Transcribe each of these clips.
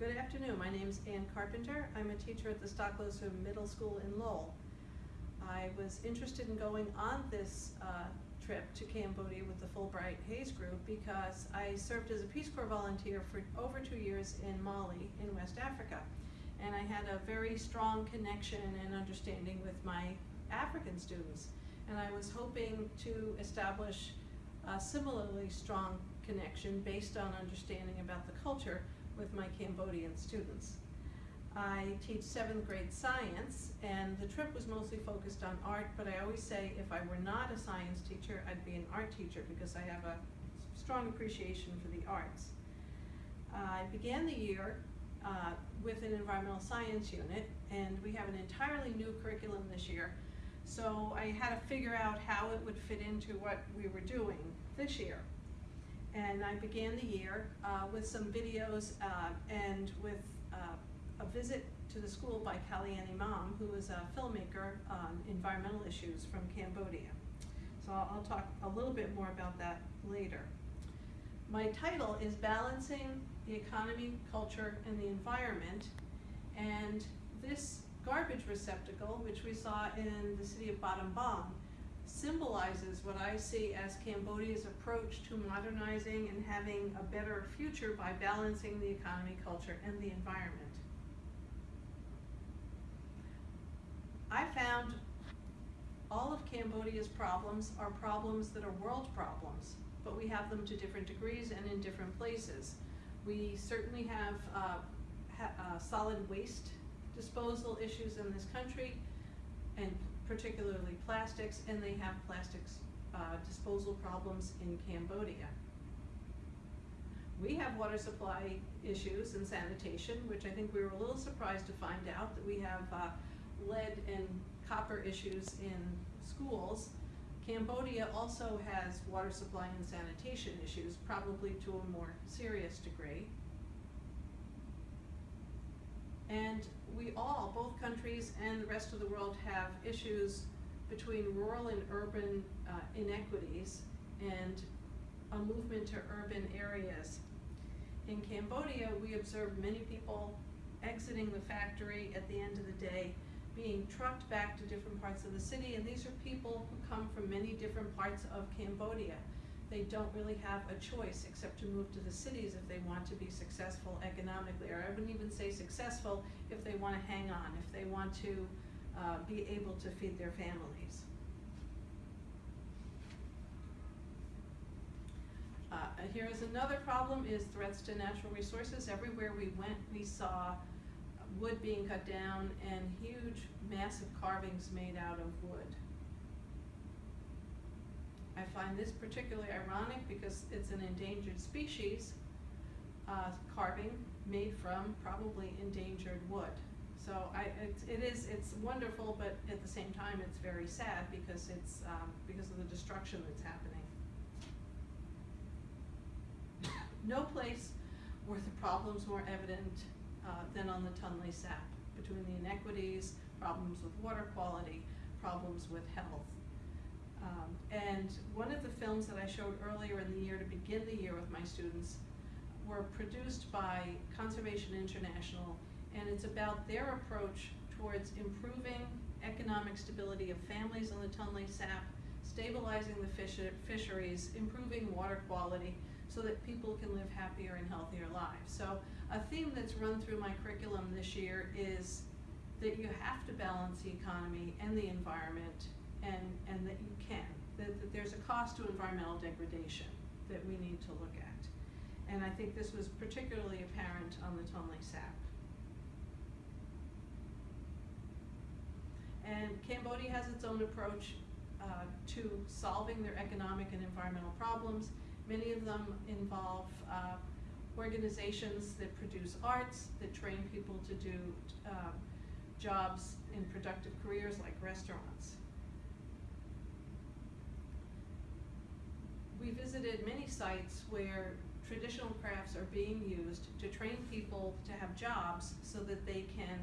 Good afternoon, my name is Ann Carpenter. I'm a teacher at the Stoklosa Middle School in Lowell. I was interested in going on this uh, trip to Cambodia with the Fulbright Hays Group because I served as a Peace Corps volunteer for over two years in Mali in West Africa. And I had a very strong connection and understanding with my African students. And I was hoping to establish a similarly strong connection based on understanding about the culture with my Cambodian students. I teach seventh grade science and the trip was mostly focused on art, but I always say if I were not a science teacher, I'd be an art teacher because I have a strong appreciation for the arts. I began the year uh, with an environmental science unit and we have an entirely new curriculum this year. So I had to figure out how it would fit into what we were doing this year. And I began the year uh, with some videos uh, and with uh, a visit to the school by Kalyanee Mam, who is a filmmaker on environmental issues from Cambodia. So I'll, I'll talk a little bit more about that later. My title is Balancing the Economy, Culture, and the Environment. And this garbage receptacle, which we saw in the city of Battambang, symbolizes what I see as Cambodia's approach to modernizing and having a better future by balancing the economy, culture, and the environment. I found all of Cambodia's problems are problems that are world problems, but we have them to different degrees and in different places. We certainly have uh, ha uh, solid waste disposal issues in this country, and particularly plastics, and they have plastics uh, disposal problems in Cambodia. We have water supply issues and sanitation, which I think we were a little surprised to find out that we have uh, lead and copper issues in schools. Cambodia also has water supply and sanitation issues, probably to a more serious degree. And we all, both countries and the rest of the world, have issues between rural and urban uh, inequities and a movement to urban areas. In Cambodia, we observed many people exiting the factory at the end of the day, being trucked back to different parts of the city, and these are people who come from many different parts of Cambodia they don't really have a choice except to move to the cities if they want to be successful economically, or I wouldn't even say successful if they want to hang on, if they want to uh, be able to feed their families. Uh, here is another problem is threats to natural resources. Everywhere we went, we saw wood being cut down and huge, massive carvings made out of wood. I find this particularly ironic because it's an endangered species uh, carving made from probably endangered wood. So I, it's, it is, it's wonderful, but at the same time, it's very sad because it's, um, because of the destruction that's happening. No place were the problems more evident uh, than on the Tonle Sap, between the inequities, problems with water quality, problems with health. Um, and one of the films that I showed earlier in the year to begin the year with my students were produced by Conservation International, and it's about their approach towards improving economic stability of families on the Tonle Sap, stabilizing the fish fisheries, improving water quality, so that people can live happier and healthier lives. So a theme that's run through my curriculum this year is that you have to balance the economy and the environment and, and that you can. That, that there's a cost to environmental degradation that we need to look at. And I think this was particularly apparent on the Tonle Sap. And Cambodia has its own approach uh, to solving their economic and environmental problems. Many of them involve uh, organizations that produce arts, that train people to do uh, jobs in productive careers like restaurants. We visited many sites where traditional crafts are being used to train people to have jobs so that they can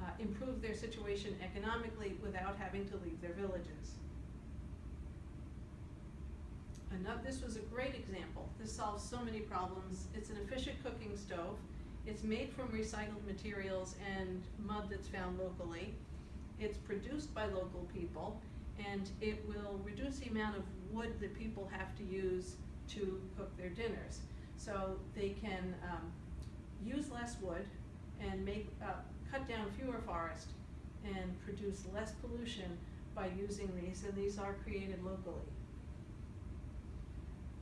uh, improve their situation economically without having to leave their villages. Another, this was a great example. This solves so many problems. It's an efficient cooking stove. It's made from recycled materials and mud that's found locally. It's produced by local people, and it will reduce the amount of wood that people have to use to cook their dinners. So they can um, use less wood and make, uh, cut down fewer forests and produce less pollution by using these, and these are created locally.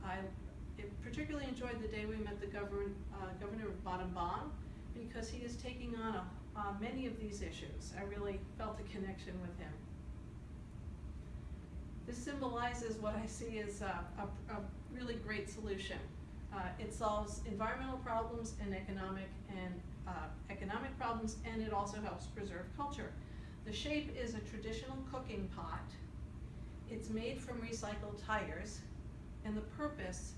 I particularly enjoyed the day we met the governor, uh, Governor of Battambang because he is taking on a, uh, many of these issues. I really felt a connection with him. This symbolizes what I see as a, a, a really great solution. Uh, it solves environmental problems and economic and uh, economic problems, and it also helps preserve culture. The shape is a traditional cooking pot. It's made from recycled tires, and the purpose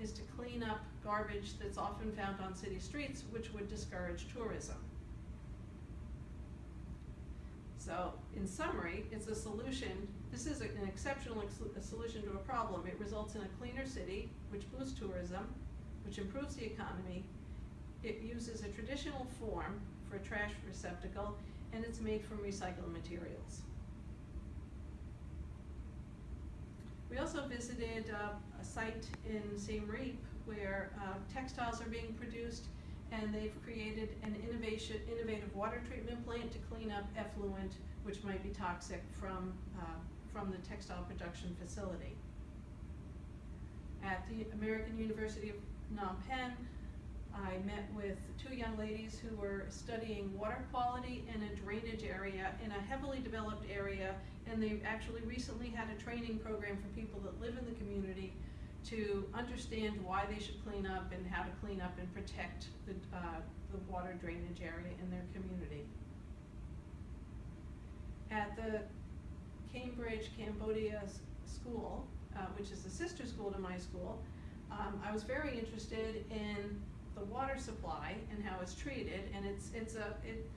is to clean up garbage that's often found on city streets, which would discourage tourism. So, in summary, it's a solution, this is an exceptional ex solution to a problem. It results in a cleaner city, which boosts tourism, which improves the economy. It uses a traditional form for a trash receptacle, and it's made from recycled materials. We also visited uh, a site in Siem Reap where uh, textiles are being produced and they've created an innovation, innovative water treatment plant to clean up effluent which might be toxic from, uh, from the textile production facility. At the American University of Phnom Penh, I met with two young ladies who were studying water quality in a drainage area in a heavily developed area and they actually recently had a training program for people that live in the community to understand why they should clean up and how to clean up and protect the, uh, the water drainage area in their community. At the Cambridge Cambodia School, uh, which is a sister school to my school, um, I was very interested in the water supply and how it's treated, and it's, it's a, it,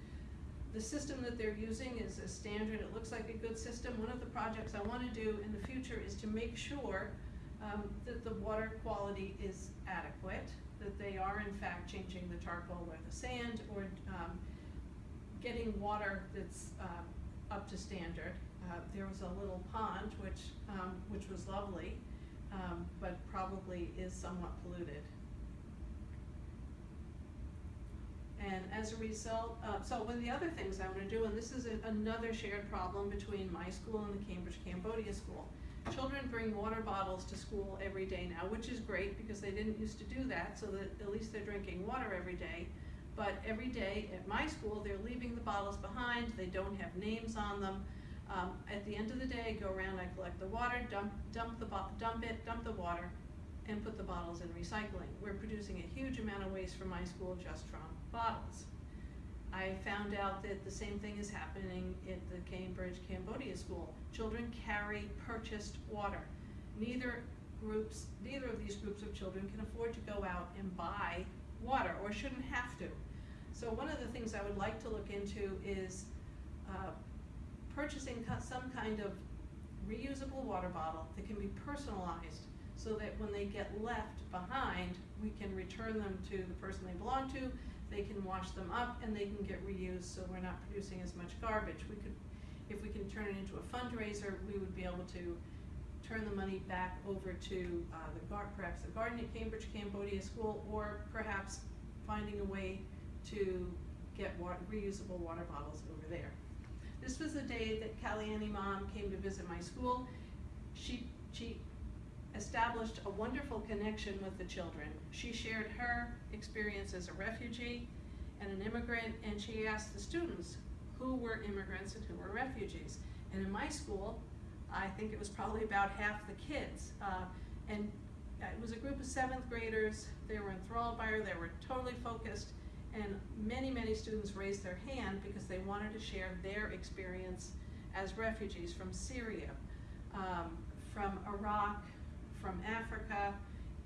the system that they're using is a standard, it looks like a good system. One of the projects I wanna do in the future is to make sure um, that the water quality is adequate, that they are in fact changing the charcoal or the sand, or um, getting water that's uh, up to standard. Uh, there was a little pond, which, um, which was lovely, um, but probably is somewhat polluted. And as a result, uh, so one of the other things I want to do, and this is a, another shared problem between my school and the Cambridge Cambodia School. Children bring water bottles to school every day now, which is great because they didn't used to do that, so that at least they're drinking water every day. But every day at my school, they're leaving the bottles behind, they don't have names on them. Um, at the end of the day, go around, I collect the water, dump, dump, the dump it, dump the water, and put the bottles in recycling. We're producing a huge amount of waste from my school just from bottles. I found out that the same thing is happening at the Cambridge Cambodia School. Children carry purchased water. Neither groups, neither of these groups of children can afford to go out and buy water or shouldn't have to. So one of the things I would like to look into is uh, purchasing some kind of reusable water bottle that can be personalized so that when they get left behind, we can return them to the person they belong to, they can wash them up, and they can get reused, so we're not producing as much garbage. We could, if we can turn it into a fundraiser, we would be able to turn the money back over to uh, the perhaps the garden at Cambridge Cambodia School, or perhaps finding a way to get wa reusable water bottles over there. This was the day that Kalyanee Mam came to visit my school. She, she established a wonderful connection with the children. She shared her experience as a refugee and an immigrant, and she asked the students who were immigrants and who were refugees. And in my school, I think it was probably about half the kids. Uh, and it was a group of seventh graders. They were enthralled by her. They were totally focused. And many, many students raised their hand because they wanted to share their experience as refugees from Syria, um, from Iraq, from Africa,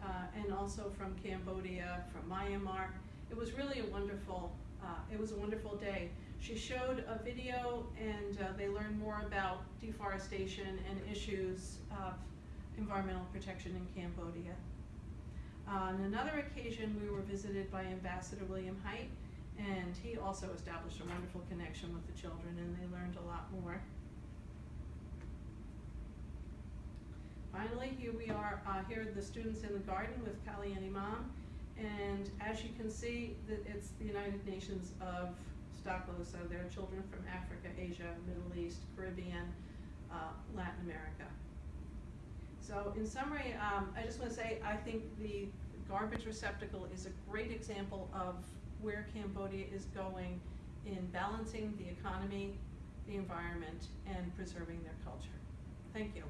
uh, and also from Cambodia, from Myanmar. It was really a wonderful, uh, it was a wonderful day. She showed a video and uh, they learned more about deforestation and issues of environmental protection in Cambodia. On another occasion, we were visited by Ambassador William Heidt, and he also established a wonderful connection with the children, and they learned a lot more. Finally, here we are, uh, here are the students in the garden with Kalyanee Mam. And as you can see, it's the United Nations of Stoklosa, so there are children from Africa, Asia, Middle East, Caribbean, uh, Latin America. So in summary, um, I just wanna say, I think the garbage receptacle is a great example of where Cambodia is going in balancing the economy, the environment, and preserving their culture. Thank you.